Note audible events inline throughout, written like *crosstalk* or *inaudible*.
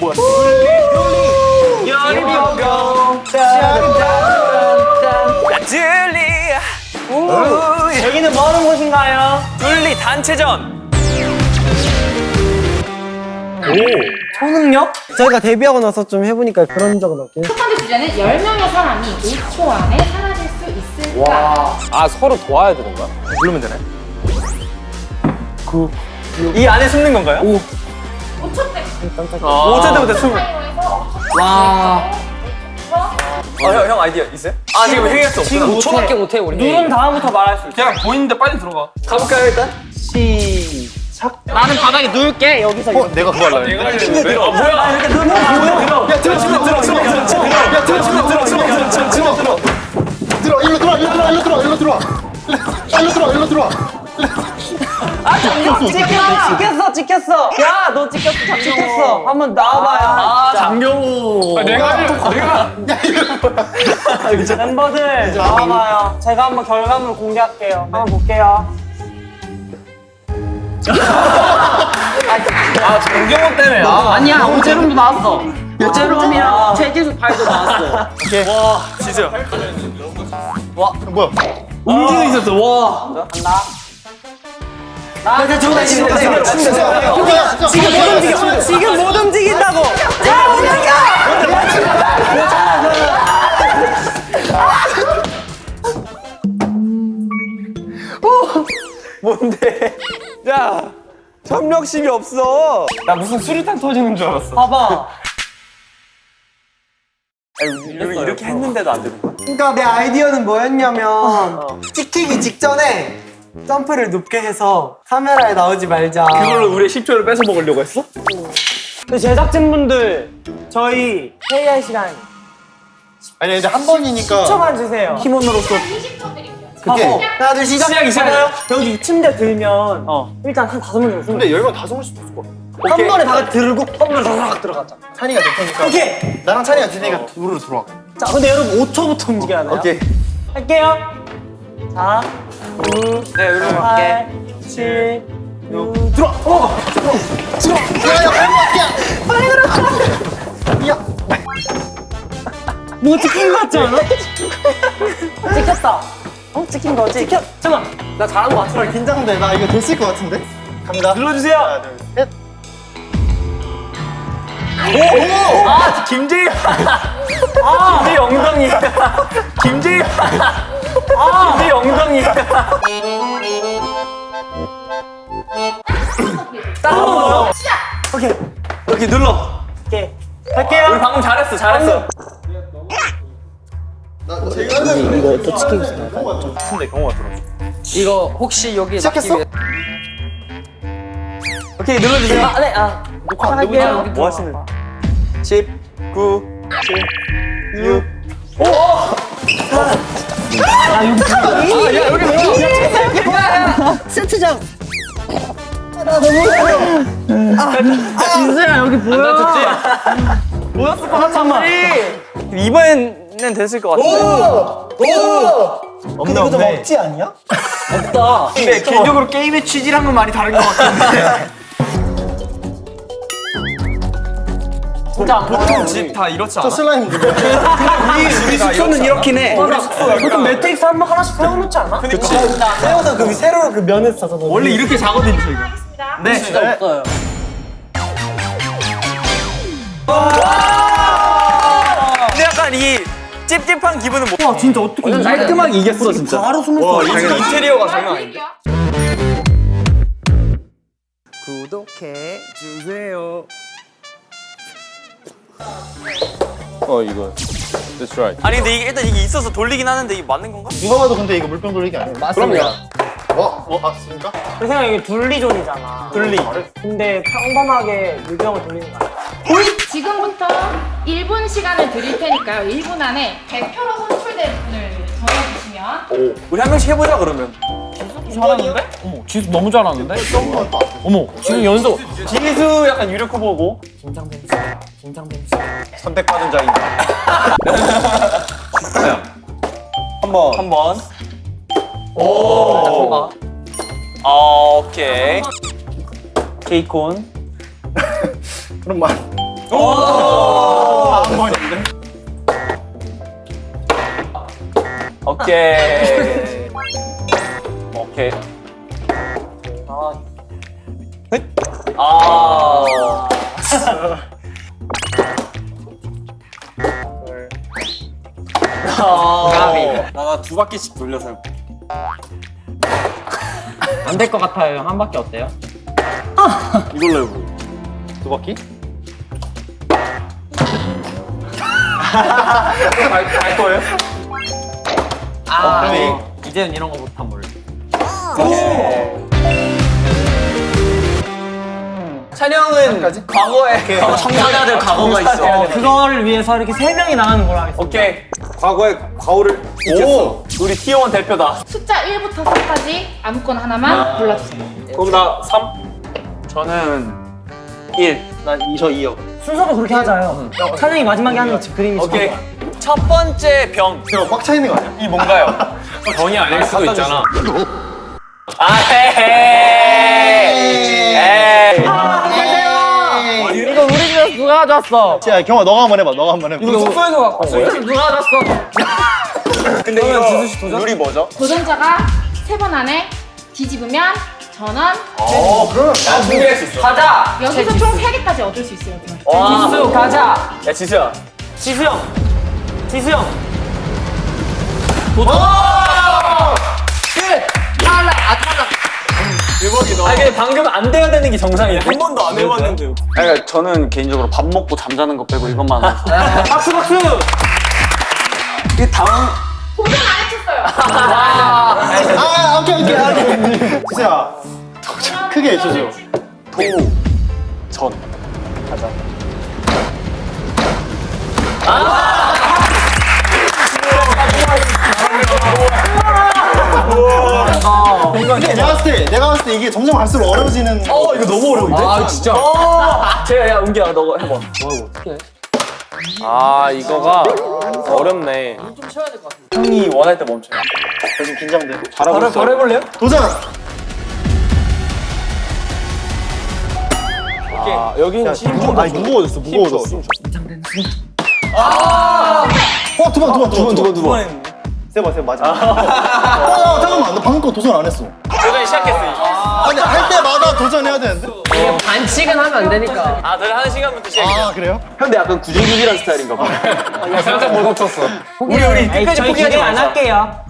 뭐야? 연병 줄리 여기는 뭐 하는 곳인가요? 둘리 단체전 초능력? 저희가 데뷔하고 나서 좀 해보니까 그런 적은 없긴 첫 번째 주제는 10명의 사람이 5초 안에 사라질 수 있을까? 아 서로 도와야 되는 거야? 부르면 되네 이 안에 숨는 건가요? 오. 5초 때. 어. 5초 때부터 숨을 와. 어, 형, 형 아이디어 있어요? 아 지금 회의할 수 없어 5초밖에 못해 우리 누른 다음부터 말할 수 있어 그냥 보이는데 빨리 들어가 가볼까요 일단? 시작 나는 바닥에 누울게 여기서 어, 내가 그거 내가 했는데 어, 뭐야 아, 이렇게 누르면 보여 야, 들어, 들어, 들어, 들어, 들어, 들어, 들어, 야, 들어, 들어, 들어, 들어, 들어, 들어, 들어. 들어, 일로 들어와, 일로 들어와, 일로 들어와, 일로 들어와. 일로 들어와, 일로 들어 와. 아 장경 찍혔어 찍혔어 찍혔어 야 너 찍혔어 장경 찍혔어. 한번 나와봐요. 아 장경호. 내가 내가 *laughs* 멤버들 나와봐요. 제가 한번 결과물 공개할게요. 한번 볼게요. *laughs* 아 정경호 때문에. 아 아니야 오재rum도 나왔어. 오재rum이랑 최기수 팔도 나왔어. *laughs* 와 진짜. 뭐야? 움직여 있었어. 와. 간다 저거 지금 진짜, 진짜. 지금 못 움직여 지금 못 움직인다고. 자 움직여! 뭔데? 야 협력심이 없어. 나 무슨 수류탄 터지는 줄 알았어. 봐봐. 이렇게, 이렇게 했는데도 안 되는 거야? 그러니까 내 아이디어는 뭐였냐면 찍히기 직전에 점프를 높게 해서 카메라에 나오지 말자 그걸로 우리 10초를 뺏어 먹으려고 했어? 근데 제작진분들 저희 회의할 시간 아니, 근데 한 번이니까. 10초만 주세요 팀원으로서 20초 드릴게요. 그게. 하고 하나 둘 시작 시작이 시작. 봐봐요. 여기 침대 들면 어. 일단 한 다섯 명 정도 근데 열명 다섯 명씩 었을 거야. 한 번에 다 들고 한 번에 다삭 들어가자 찬이가 될 테니까. 오케이 나랑 찬이가 될 테니까 둘로 들어와. 자 근데 여러분 5초부터 움직여야 돼요 오케이 할게요 자 9, 네 여기로 8, 7, 6 들어와 어! 야, 야, 야, 뭐 찍힌 거 같지 않아? 찍혔다 어? 찍힌 거지? 찍혔 잠깐 나 잘한 거 같아 야. 긴장돼. 나 이거 됐을 것 같은데? 갑니다. 눌러주세요 하나, 둘, 셋. 아 김재희 아 김재희 엉덩이 김재희 아. 김재희 엉덩이. 딱한번 넣어요? 시작! 오케이. 이렇게 눌러. 오케이. 우리 할게요. 방금 잘했어 잘했어. 나 제가 이거 또 치킨 근데 경호가 들어 이거 혹시 여기 시작했어? 오케이 눌러주세요. 아, 네, 아. 녹화 안. 되고 뭐 하시는 10 9 7 6 세트장. 아, 나 너무 아, 진수야 여기 보여. 보였을 것 같아. 이번엔 됐을 것 같은데 없네, 없네. 아니야? 근데 개인적으로 게임의 취지랑은 많이 다른 것 같은데 진짜. 보통 집 다 이렇지 저 않아? 슬라임 누구? *laughs* 우리 숙소는 이렇긴 해 보통 매트릭스 한 번 하나씩 세워놓지 않아? 그치 세워서 그 세로로 그 면에 싸서. 원래 이렇게 자거든요 저희가 하겠습니다. 네 진짜 없어요. 근데 약간 이 찝찝한 기분은 못 와 진짜 어떻게 깔끔하게 이겼어 진짜 바로 숨을 수 있어. 인테리어가 자, 장난 아닌데. 구독해 주세요. 어 이거 That's right 아니 근데 이게 일단 이게 있어서 돌리긴 하는데 이게 맞는 건가? 누가 봐도 근데 이거 물병 돌리기 아니야? 맞습니다. 어? 어? 맞습니까? 내 생각에 이게 둘리존이잖아. 둘리. 근데 평범하게 물병을 돌리는 거 아니야? 지금부터 1분 시간을 드릴 테니까요. 1분 안에 대표로 선출된 분을 정해주시면 우리 한 명씩 해보자 그러면 잘하는데? 어머 지수 너무 잘하는데? 어머 지금 연속 지수 약간 유력 후보고 선택받은 자인가? 한번 한 번 오 아, 오케이 케이콘 *laughs* 그럼 말. 오케이. *laughs* 오케이. 아. 아. 나가 두 바퀴씩 돌려서 해볼게. 안될 것 같아요. 한 바퀴 어때요? 이걸로 해보고. 두 바퀴? 갈 거예요? 아, 이제는 이런 거 못한 몰래. 찬영은 과거에 청자들 과거가 있어. 그거를 위해서 이렇게 세 명이 나가는 걸 하겠습니다. 오케이. 과거의 과오를 이겼어. 우리 T1 대표다. 숫자 1부터 4까지 아무거나 하나만 골라주세요. 그럼 나 3. 저는 1. 난 2저 2요. 순서도 그렇게 하자요. 찬영이 마지막에 하는 집 그림이 오케이. 첫 번째 병. 이거 꽉차 있는 거 아니야? 이 뭔가요? *laughs* 병이 아닐 수도 있잖아. 아, 에이. 에이. 이거 우리 집에서 누가 가져왔어? 야, 경아 너가 한번 해봐. 너가 한번 해봐. 이거 숙소에서 갖고 온 거예요? 누가 가져왔어? *laughs* 근데 이거 룰이 뭐죠? 도전자가 세 번 안에 뒤집으면 전원. 어, 그럼 나 준비할 수 있어. 가자. 여기서 총 3개까지 얻을 수 있어요. 그럼. 와. 지수 가자. 야, 지수야. 지수 형. 지수 형. 아, 근데 방금 안 돼야 되는 게 정상이야. 한 번도 안 해봤는데. 그러니까 저는 개인적으로 밥 먹고 잠자는 거 빼고 이것만 하고 박수 박수. 이게 당황 도전 안 해쳤어요. 아, 오케이, 오케이. 오케이. 지수야, 크게 해주세요. 전 내가 봤을 때, 내가 봤을 때 이게 점점 갈수록 어려워지는. 어, 이거 너무 어려운데? 아 진짜. 제가 야, 은기야, 너가 해봐. 아, 이거가 어렵네. 좀 쉬어야 될 것 같은데. 형이 원할 때 멈춰요. 저 지금 긴장돼. 바로, 바로 해볼래요? 도전! 아, 여기는 무거, 아니, 무거워졌어, 무거워졌어. 아! 어, 두 번, 두 번, 두 번, 두 번, 두 번. 세 번, 세 번, 맞아. 어, 잠깐만, 너 방금 거 도전 안 했어. 도전 시작했어. 아니, 할 때마다 도전해야 되는데? 반칙은 하면 안 되니까. 아, 저희 한 시간부터 시작해. 아, 그래요? 근데 약간 구질구질한 스타일인가 봐 살짝 못 멈췄어. 우리, 우리 끝까지 포기하지 기대 안 말자. 할게요.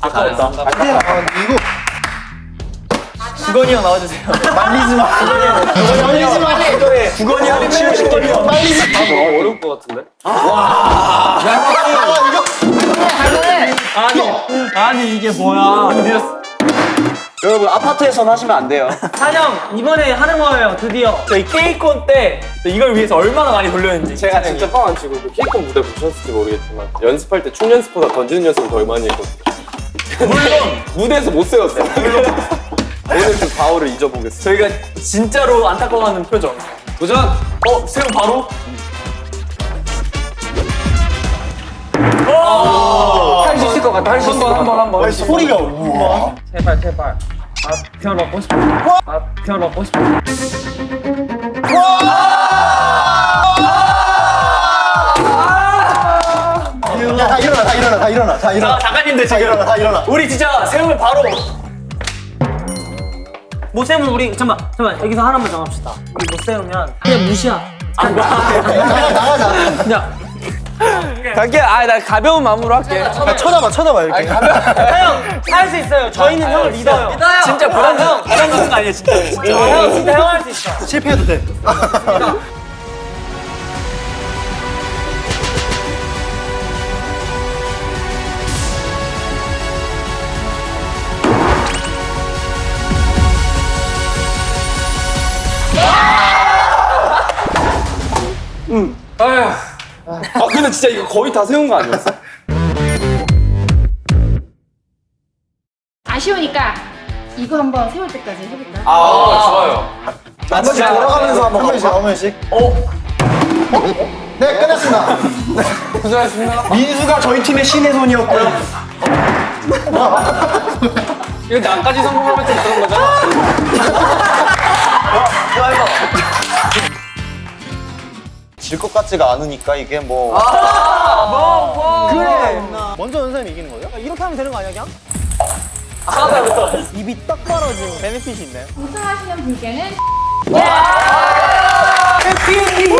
아까웠다. 아, 이거 주건이 형 나와주세요. *laughs* 말리지 마. 말리지 마. 주건이 형이 치고 싶거든요. 말리지 마. 어려울 것 같은데? 아, 이거. 아니 이게 뭐야? *laughs* 여러분 아파트에선 하시면 안 돼요 찬영 이번에 하는 거예요 드디어. 저희 케이콘 때 이걸 위해서 얼마나 많이 돌렸는지. 제가 진짜 뻥안 치고 그 케이콘 무대 보셨을지 모르겠지만 연습할 때 춤 연습보다 던지는 연습을 더 많이 했거든요. 물론 무대에서 못 세웠어요. *laughs* 오늘 그 바울을 잊어보겠습니다. 저희가 진짜로 안타까워하는 표정. 도전! 어, 세우 바로? 할 수 있을 것 같아 할수 있을 것 같아 한번 아니, 소리가 우와. 제발 제발. 아편 먹고 싶어. 아편 먹고 싶어. 야, 다 일어나, 다 일어나, 다 일어나, 다 일어나. 자, 작가님들 다 일어나, 지금 다 일어나. 우리 진짜 세움을 바로 못 세우면 우리 잠만 잠만 여기서 하나만 정합시다. 우리 못 세우면 그냥 무시야. 나가, 나가자. 그냥 갈게. 아, 나 가벼운 마음으로 할게. 야, 쳐다봐, 쳐다봐, 이렇게. 형할 수 있어요. 저희는 형을 믿어요. 믿어요. 진짜 부담 형 부담 갖는 거 아니야, 진짜. 진짜. 형 진짜 형 할 수 있어. 실패해도 돼. 아 근데 진짜 이거 거의 다 세운 거 아니었어? 아쉬우니까 이거 한번 세울 때까지 해볼까요? 아, 좋아요. 한 번씩 돌아가면서 한번 한 번씩, 한 번씩. 어? 네, 끝났습니다. 고생하셨습니다. 민수가 저희 팀의 신의 손이었고요. 이거 나까지 성공하면 좀 그런 거잖아. 질 것 같지가 않으니까 이게 뭐 그래. 먼저 연 사람이 이기는 거예요? 이렇게 하면 되는 거 아니야, 그냥? 입이 딱 벌어지는 베네핏이 있나요? 우승하시는 분께는 해피